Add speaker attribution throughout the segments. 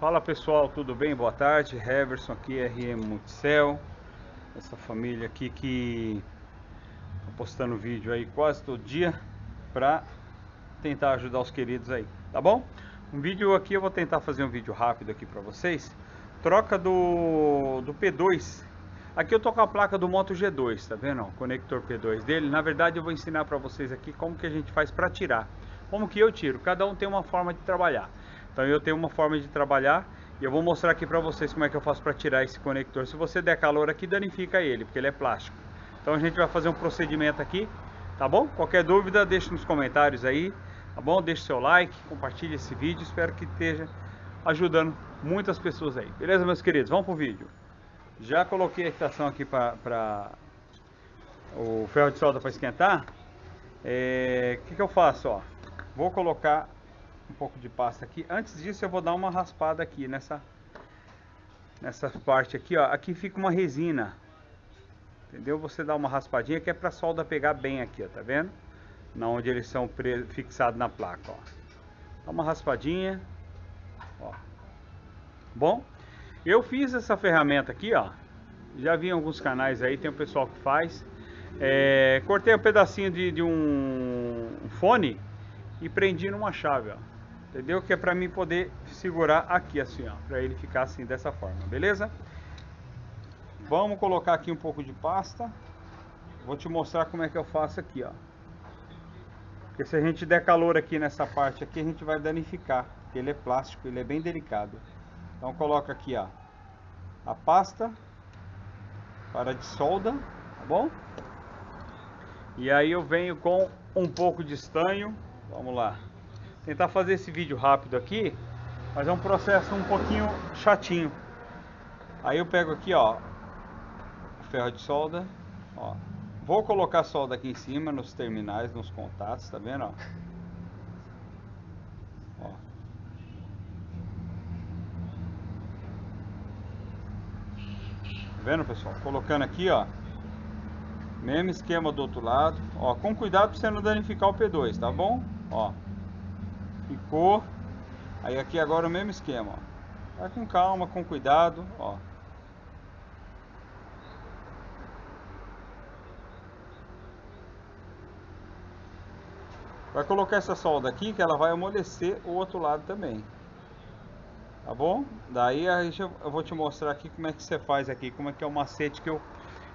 Speaker 1: Fala pessoal, tudo bem? Boa tarde, Heverson aqui, RM Multicel Essa família aqui que tá postando vídeo aí quase todo dia Pra tentar ajudar os queridos aí, tá bom? Um vídeo aqui, eu vou tentar fazer um vídeo rápido aqui pra vocês. Troca do, do P2 Aqui eu tô com a placa do Moto G2, tá vendo? O conector P2 dele. Na verdade eu vou ensinar pra vocês aqui como que a gente faz pra tirar. Como que eu tiro, cada um tem uma forma de trabalhar então eu tenho uma forma de trabalhar e eu vou mostrar aqui para vocês como é que eu faço para tirar esse conector. Se você der calor aqui, danifica ele, porque ele é plástico. Então a gente vai fazer um procedimento aqui, tá bom? Qualquer dúvida, deixe nos comentários aí, tá bom? Deixe seu like, compartilhe esse vídeo, espero que esteja ajudando muitas pessoas aí. Beleza, meus queridos? Vamos pro vídeo. Já coloquei a estação aqui para o ferro de solda para esquentar. O é, que, que eu faço? Ó? Vou colocar um pouco de pasta aqui. Antes disso eu vou dar uma raspada aqui nessa nessa parte aqui, ó. Aqui fica uma resina. Entendeu? Você dá uma raspadinha que é para solda pegar bem aqui, ó, tá vendo? Na onde eles são fixados na placa, ó. Dá uma raspadinha. Ó. Bom, eu fiz essa ferramenta aqui, ó. Já vi em alguns canais aí, tem o pessoal que faz. É, cortei um pedacinho de, de um fone e prendi numa chave, ó. Entendeu? Que é para mim poder segurar aqui assim, ó. Para ele ficar assim, dessa forma, beleza? Vamos colocar aqui um pouco de pasta. Vou te mostrar como é que eu faço aqui, ó. Porque se a gente der calor aqui nessa parte aqui, a gente vai danificar. Porque ele é plástico, ele é bem delicado. Então coloca aqui, ó. A pasta para de solda, tá bom? E aí eu venho com um pouco de estanho. Vamos lá tentar fazer esse vídeo rápido aqui, mas é um processo um pouquinho chatinho. Aí eu pego aqui, ó, ferro de solda, ó. Vou colocar a solda aqui em cima nos terminais, nos contatos, tá vendo, ó? ó. Tá vendo, pessoal? Colocando aqui, ó. Mesmo esquema do outro lado. Ó, com cuidado para você não danificar o P2, tá bom? Ó. Ficou. Aí aqui agora o mesmo esquema, ó. Vai com calma, com cuidado, ó. Vai colocar essa solda aqui que ela vai amolecer o outro lado também. Tá bom? Daí eu vou te mostrar aqui como é que você faz aqui, como é que é o macete que eu,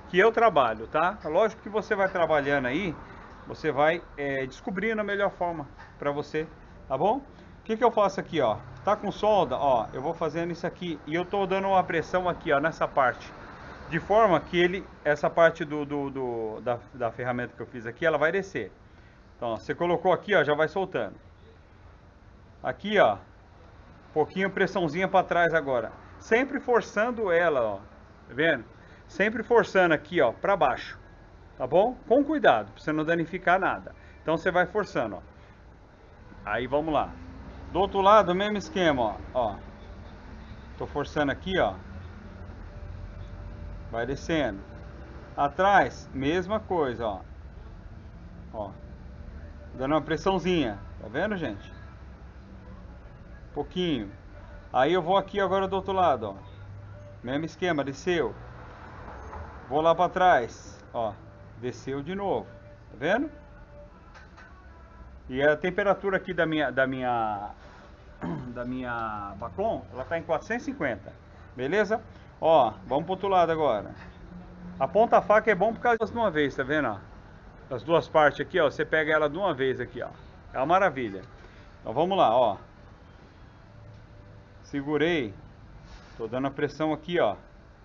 Speaker 1: que eu trabalho, tá? Lógico que você vai trabalhando aí, você vai é, descobrindo a melhor forma para você tá bom? O que que eu faço aqui, ó? Tá com solda, ó, eu vou fazendo isso aqui e eu tô dando uma pressão aqui, ó, nessa parte. De forma que ele, essa parte do, do, do da, da ferramenta que eu fiz aqui, ela vai descer. Então, ó, você colocou aqui, ó, já vai soltando. Aqui, ó, pouquinho pressãozinha para trás agora. Sempre forçando ela, ó, tá vendo? Sempre forçando aqui, ó, para baixo. Tá bom? Com cuidado, para você não danificar nada. Então você vai forçando, ó. Aí vamos lá. Do outro lado, mesmo esquema, ó. ó. Tô forçando aqui, ó. Vai descendo. Atrás, mesma coisa, ó. Ó. Dando uma pressãozinha. Tá vendo, gente? Pouquinho. Aí eu vou aqui agora do outro lado, ó. Mesmo esquema, desceu. Vou lá para trás, ó. Desceu de novo. Tá vendo? E a temperatura aqui da minha da minha da minha Bacon, ela tá em 450. Beleza? Ó, vamos pro outro lado agora. A ponta faca é bom por causa de uma vez, tá vendo, ó? As duas partes aqui, ó, você pega ela de uma vez aqui, ó. É uma maravilha. Então vamos lá, ó. Segurei. Tô dando a pressão aqui, ó,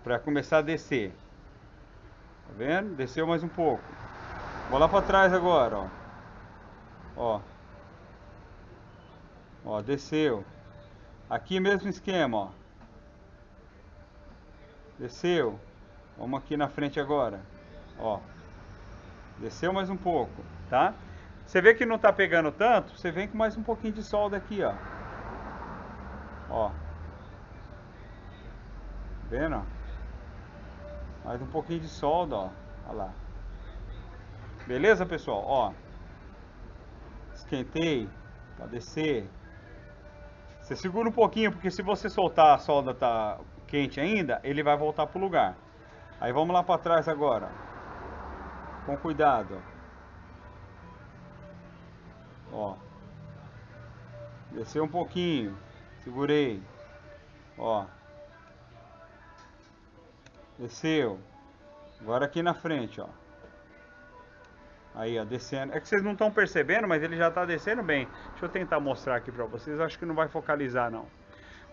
Speaker 1: para começar a descer. Tá vendo? Desceu mais um pouco. Vou lá para trás agora, ó. Ó. Ó, desceu. Aqui mesmo esquema, ó. Desceu. Vamos aqui na frente agora. Ó. Desceu mais um pouco, tá? Você vê que não tá pegando tanto, você vem com mais um pouquinho de solda aqui, ó. Ó. Vendo, ó? Mais um pouquinho de solda, ó. Lá. Beleza, pessoal? Ó esquentei para descer. Você segura um pouquinho, porque se você soltar a solda tá quente ainda, ele vai voltar pro lugar. Aí vamos lá para trás agora. Com cuidado. Ó. Desceu um pouquinho. Segurei. Ó. Desceu. Agora aqui na frente, ó. Aí, ó, descendo. É que vocês não estão percebendo, mas ele já está descendo bem. Deixa eu tentar mostrar aqui para vocês. Acho que não vai focalizar, não.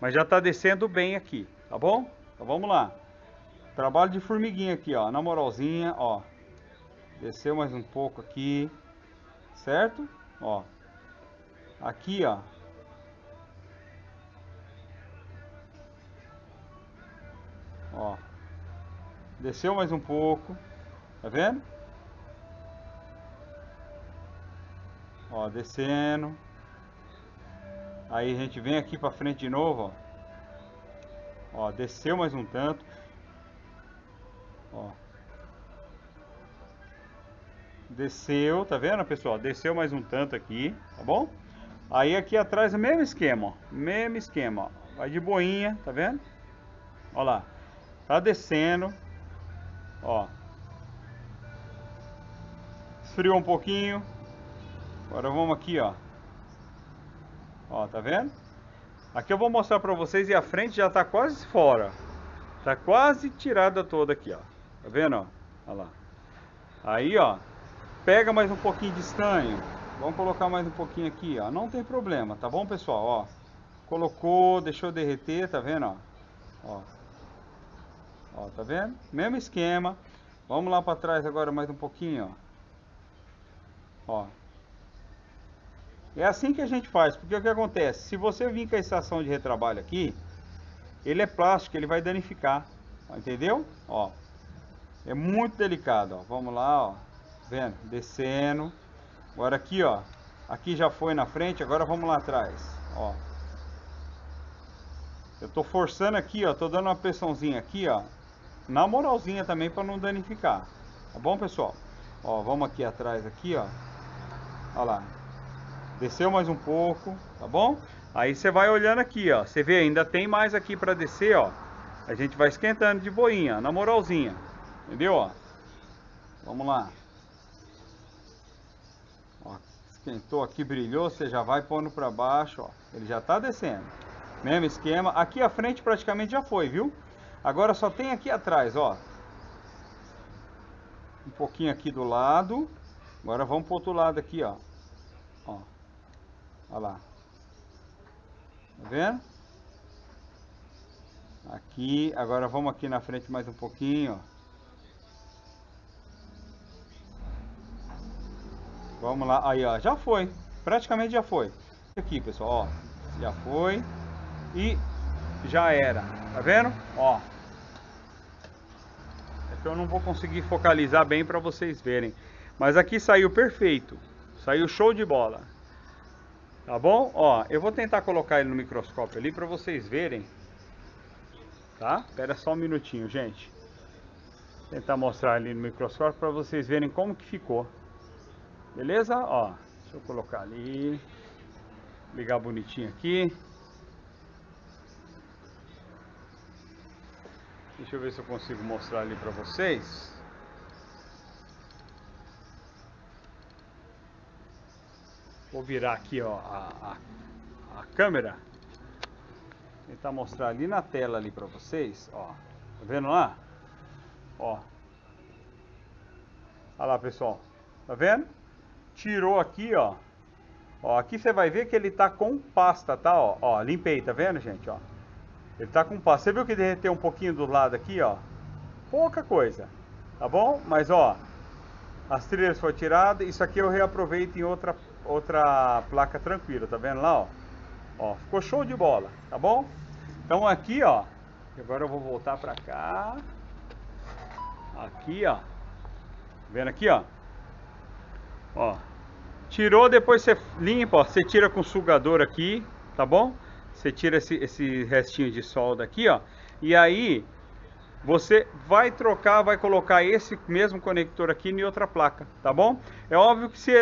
Speaker 1: Mas já está descendo bem aqui, tá bom? Então vamos lá. Trabalho de formiguinha aqui, ó. Na moralzinha, ó. Desceu mais um pouco aqui. Certo? Ó. Aqui, ó. Ó. Desceu mais um pouco. Tá vendo? Ó, descendo. Aí a gente vem aqui pra frente de novo, ó. Ó, desceu mais um tanto. Ó. Desceu, tá vendo, pessoal? Desceu mais um tanto aqui, tá bom? Aí aqui atrás o mesmo esquema, ó. Mesmo esquema, ó. Vai de boinha, tá vendo? Ó lá. Tá descendo. Ó. Esfriou um pouquinho. Agora vamos aqui, ó. Ó, tá vendo? Aqui eu vou mostrar pra vocês e a frente já tá quase fora. Tá quase tirada toda aqui, ó. Tá vendo, ó? Olha lá. Aí, ó. Pega mais um pouquinho de estanho. Vamos colocar mais um pouquinho aqui, ó. Não tem problema, tá bom, pessoal? Ó. Colocou, deixou derreter, tá vendo, ó? Ó. Ó, tá vendo? Mesmo esquema. Vamos lá para trás agora mais um pouquinho, ó. Ó. É assim que a gente faz, porque o que acontece? Se você vir com a estação de retrabalho aqui, ele é plástico, ele vai danificar, entendeu? Ó, é muito delicado, ó. Vamos lá, ó, vendo? Descendo. Agora aqui, ó, aqui já foi na frente, agora vamos lá atrás, ó. Eu tô forçando aqui, ó, tô dando uma pressãozinha aqui, ó, na moralzinha também para não danificar. Tá bom, pessoal? Ó, vamos aqui atrás aqui, ó. Olha lá. Desceu mais um pouco, tá bom? Aí você vai olhando aqui, ó. Você vê, ainda tem mais aqui para descer, ó. A gente vai esquentando de boinha, na moralzinha. Entendeu, ó? Vamos lá. Ó, esquentou aqui, brilhou, você já vai pondo para baixo, ó. Ele já tá descendo. Mesmo esquema. Aqui a frente praticamente já foi, viu? Agora só tem aqui atrás, ó. Um pouquinho aqui do lado. Agora vamos pro outro lado aqui, ó. Ó. Olha lá. Tá vendo? Aqui, agora vamos aqui na frente mais um pouquinho. Vamos lá, aí ó, já foi, praticamente já foi. Aqui pessoal, ó, já foi e já era, tá vendo? Ó, é que eu não vou conseguir focalizar bem para vocês verem, mas aqui saiu perfeito, saiu show de bola. Tá bom? Ó, eu vou tentar colocar ele no microscópio ali para vocês verem. Tá? Espera só um minutinho, gente. Vou tentar mostrar ali no microscópio para vocês verem como que ficou. Beleza? Ó, deixa eu colocar ali. Ligar bonitinho aqui. Deixa eu ver se eu consigo mostrar ali para vocês. Vou virar aqui ó, a, a, a câmera. Tentar mostrar ali na tela ali para vocês. Ó, tá vendo lá? Ó. Olha lá pessoal. Tá vendo? tirou aqui, ó. Ó, aqui você vai ver que ele tá com pasta, tá? Ó, ó, limpei, tá vendo, gente, ó? Ele tá com pasta. Você viu que derreteu um pouquinho do lado aqui, ó? Pouca coisa, tá bom? Mas, ó, as trilhas foram tiradas. Isso aqui eu reaproveito em outra, outra placa tranquila, tá vendo lá, ó? Ó, ficou show de bola, tá bom? Então aqui, ó, agora eu vou voltar pra cá. Aqui, ó. Vendo aqui, ó. Ó, tirou, depois você limpa, ó, você tira com sugador aqui, tá bom? Você tira esse, esse restinho de solda aqui, ó. E aí, você vai trocar, vai colocar esse mesmo conector aqui em outra placa, tá bom? É óbvio que, se,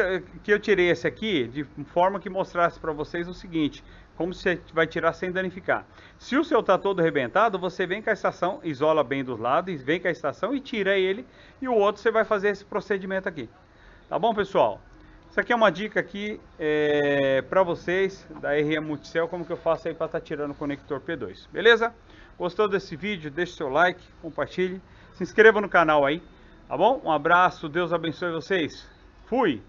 Speaker 1: que eu tirei esse aqui de forma que mostrasse para vocês o seguinte, como você vai tirar sem danificar. Se o seu está todo arrebentado, você vem com a estação, isola bem dos lados, vem com a estação e tira ele, e o outro você vai fazer esse procedimento aqui. Tá bom, pessoal? Isso aqui é uma dica aqui é, para vocês da RM Multicell, como que eu faço aí para estar tá tirando o conector P2, beleza? Gostou desse vídeo? Deixe seu like, compartilhe, se inscreva no canal aí, tá bom? Um abraço, Deus abençoe vocês. Fui!